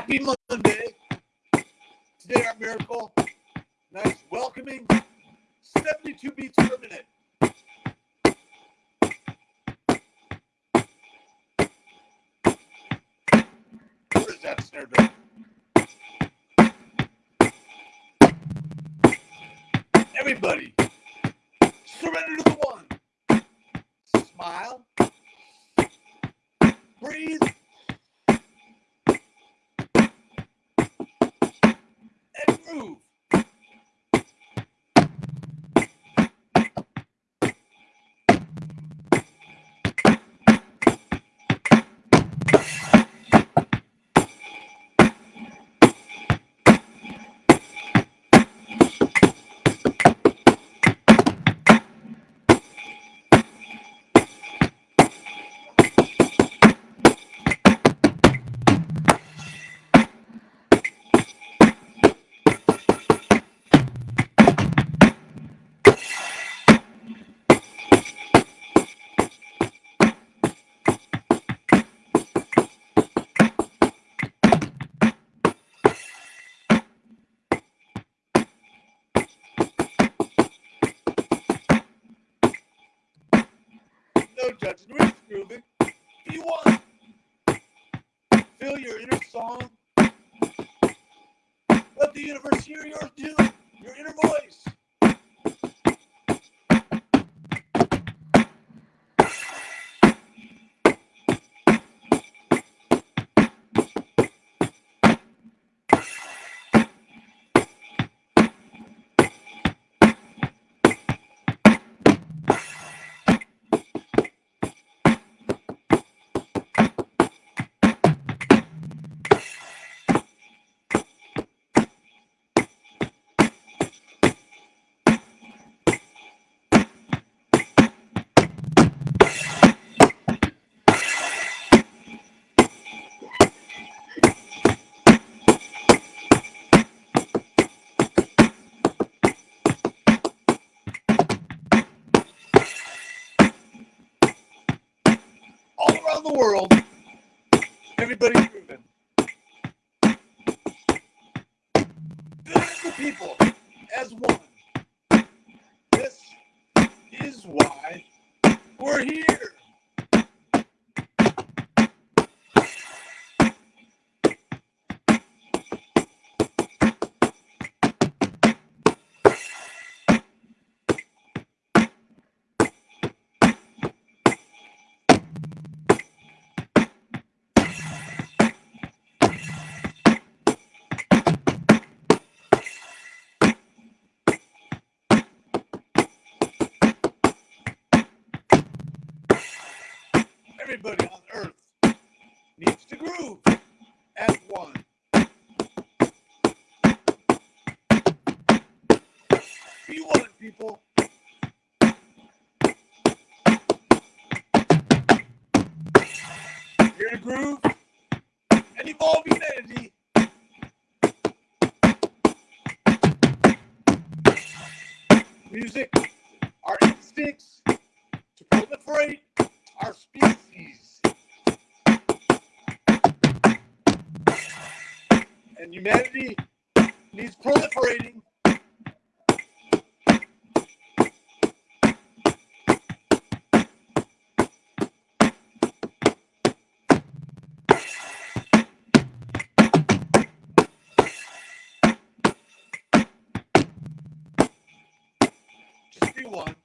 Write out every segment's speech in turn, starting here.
Happy Monday. Today, our miracle, nice, welcoming, 72 beats per minute. Where is that snare drum? Everybody, surrender to the one. Smile. Breathe. No judging. We're just. If you want, feel your inner song. Let the universe hear your your inner voice. The world, everybody's grooving. Billions of people as one. This is why we're here. Everybody on earth needs to groove as one. Be one, people. Here to groove and evolve one.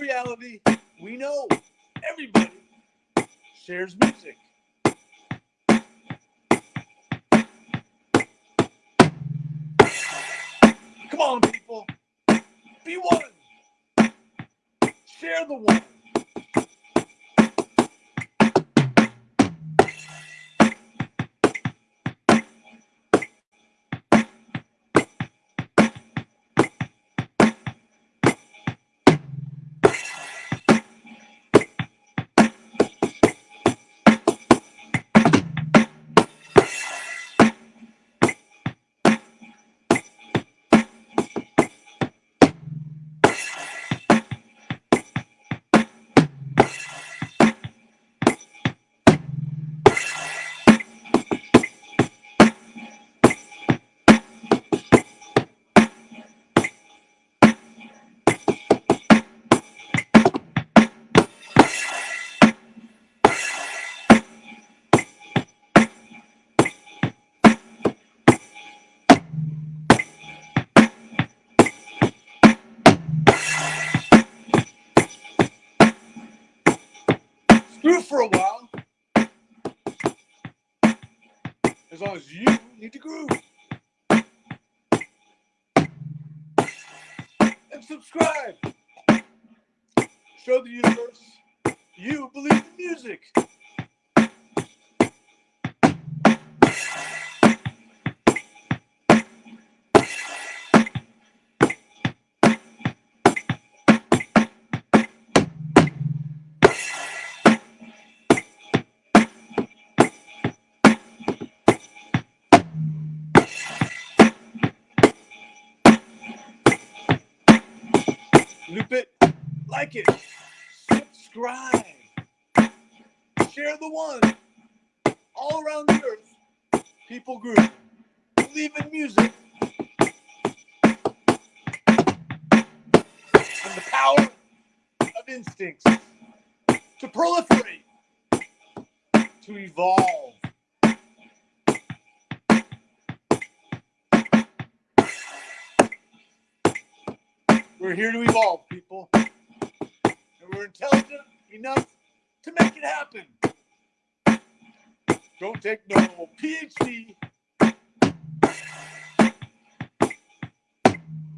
Reality, we know everybody shares music. Come on, people. Be one. Share the one. For a while. As long as you need to groove. And subscribe. Show the universe you believe in music. Share the one. All around the earth, people group, believe in music, and the power of instincts to proliferate, to evolve. We're here to evolve, people. And we're intelligent enough to make it happen. Don't take no PhD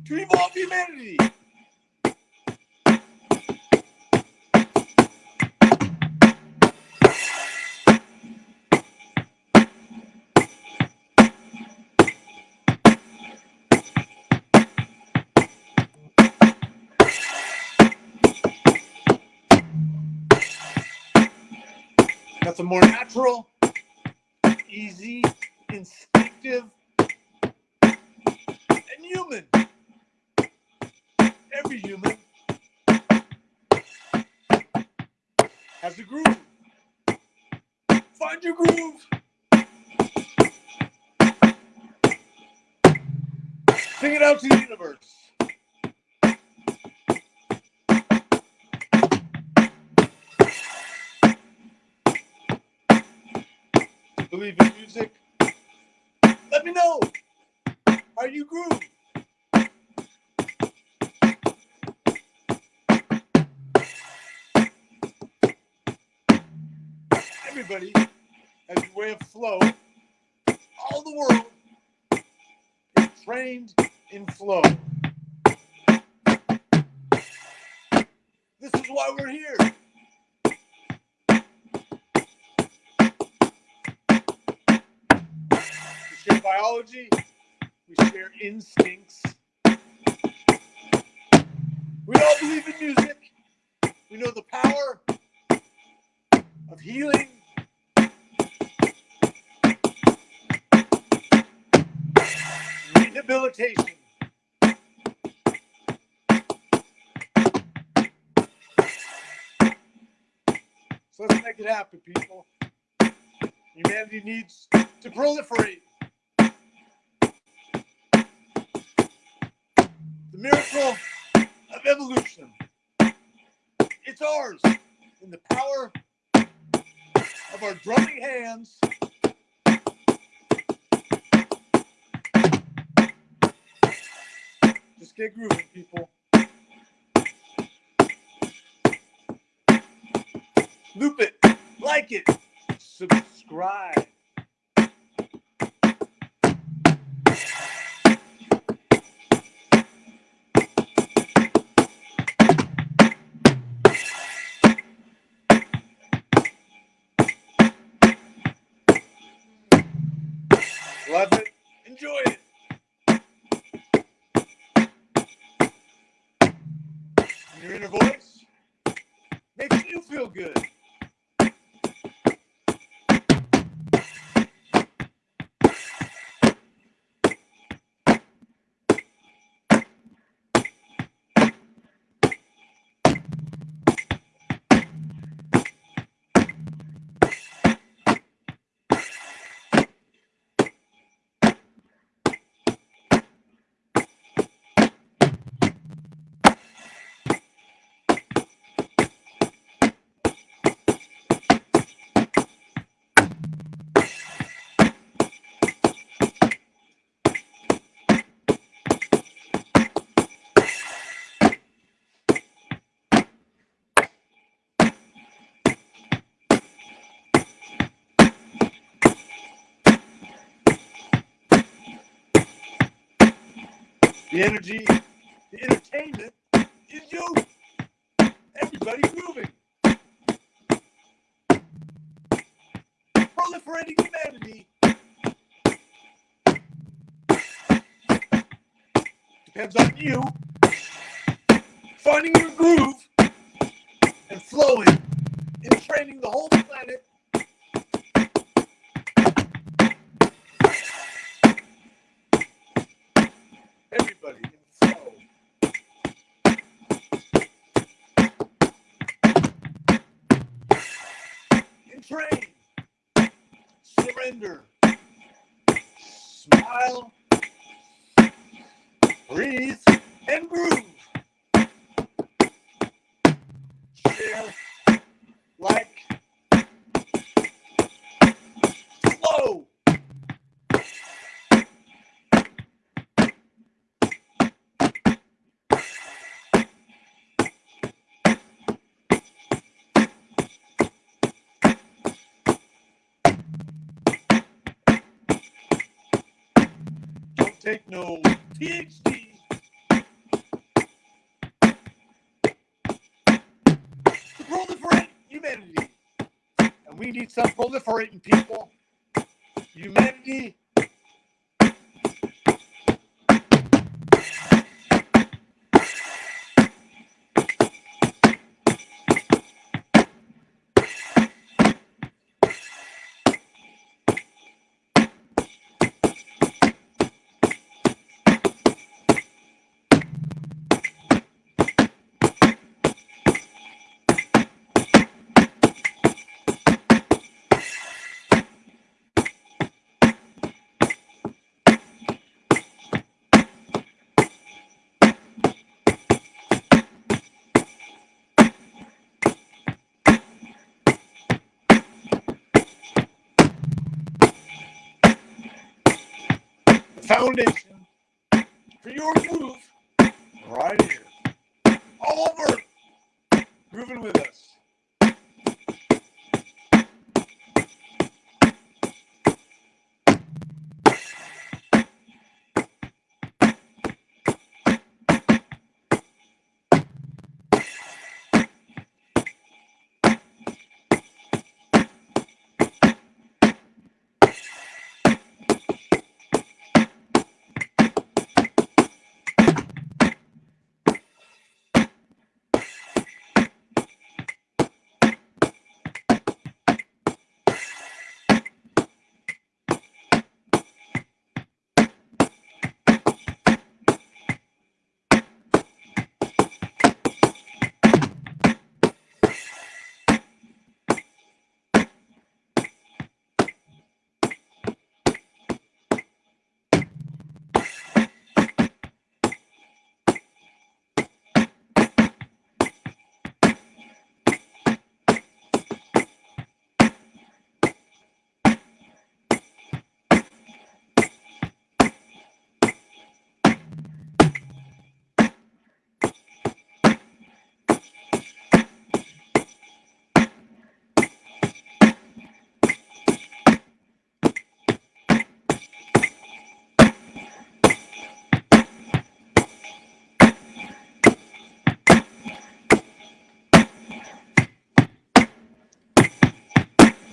to evolve humanity. Nothing more natural, easy, instinctive, and human. Every human has a groove. Find your groove. Sing it out to the universe. Believe in music? Let me know. Are you groove? Everybody has a way of flow. All the world is trained in flow. This is why we're here. Share biology, we share instincts. We all believe in music. We know the power of healing. Rehabilitation. So let's make it happen, people. Humanity needs to proliferate. Miracle of evolution. It's ours in the power of our drumming hands. Just get grooving, people. loop it, like it, subscribe. Voice makes you feel good. The energy, the entertainment is you. Everybody moving. Proliferating humanity depends on you finding your groove and flowing and training the whole planet Surrender. Smile. Breathe and groove. Take no PhD. To proliferate humanity. And we need some proliferating people. Humanity. Foundation. For your move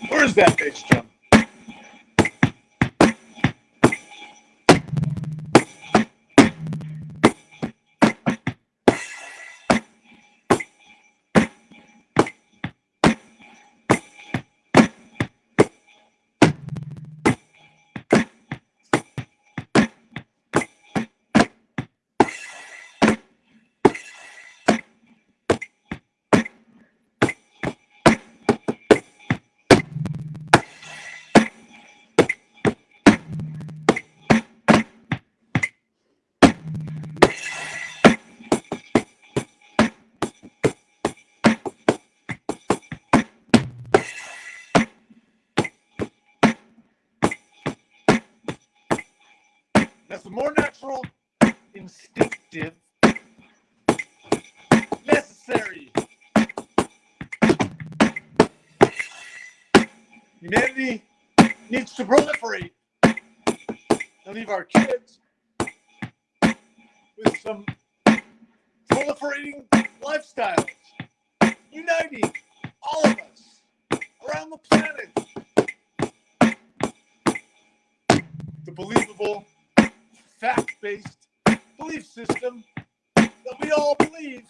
Where's that bitch, jump? That's more natural, instinctive, necessary. Humanity needs to proliferate and leave our kids belief system that we all believe.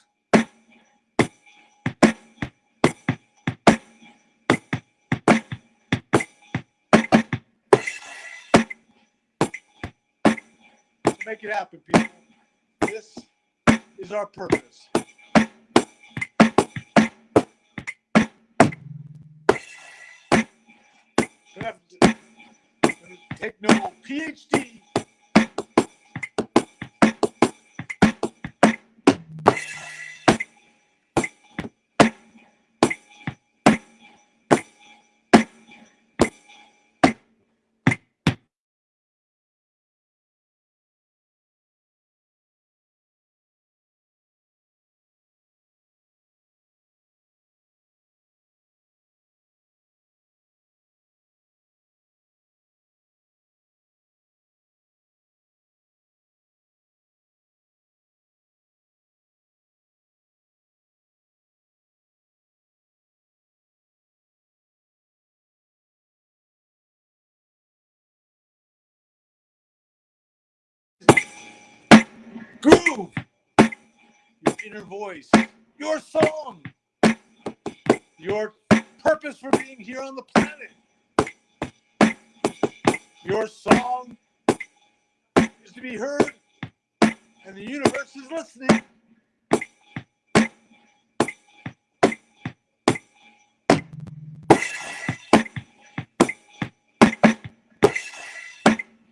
To make it happen, people. This is our purpose. Take no PhD inner voice, your song, your purpose for being here on the planet. Your song is to be heard, and the universe is listening.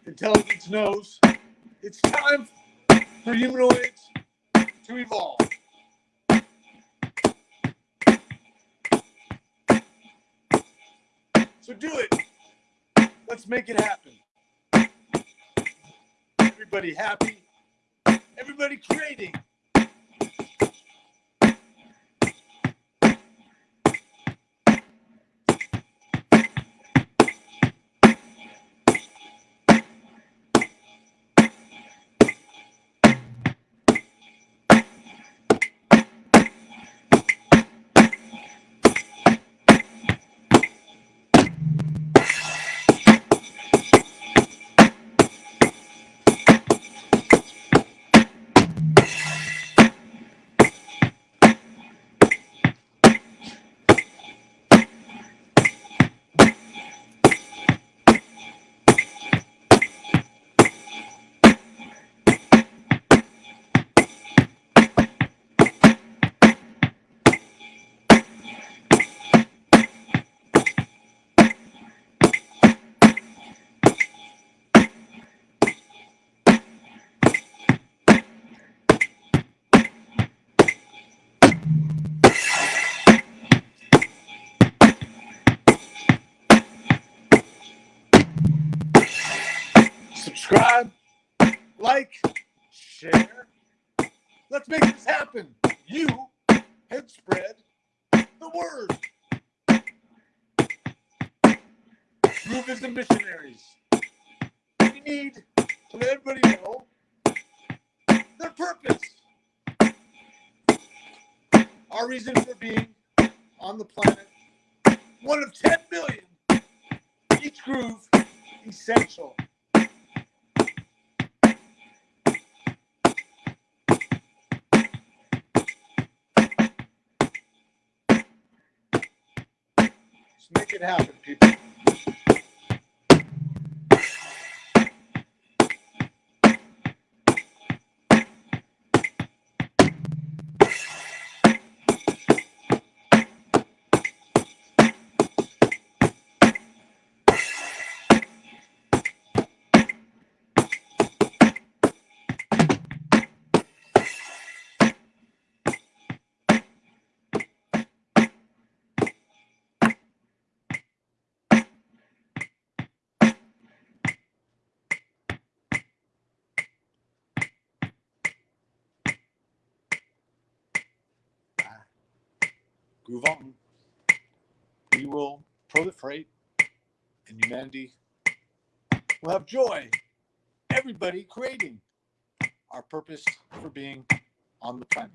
Intelligence knows it's time for humanoids to evolve. So do it. Let's make it happen. Everybody happy. Everybody creating. Subscribe, like, share. Let's make this happen. You had spread the word. Groovism missionaries. We need to let everybody know their purpose. Our reason for being on the planet. One of 10 billion each groove essential. It happen, people. Groove on. We will proliferate, and humanity will have joy. Everybody creating our purpose for being on the planet.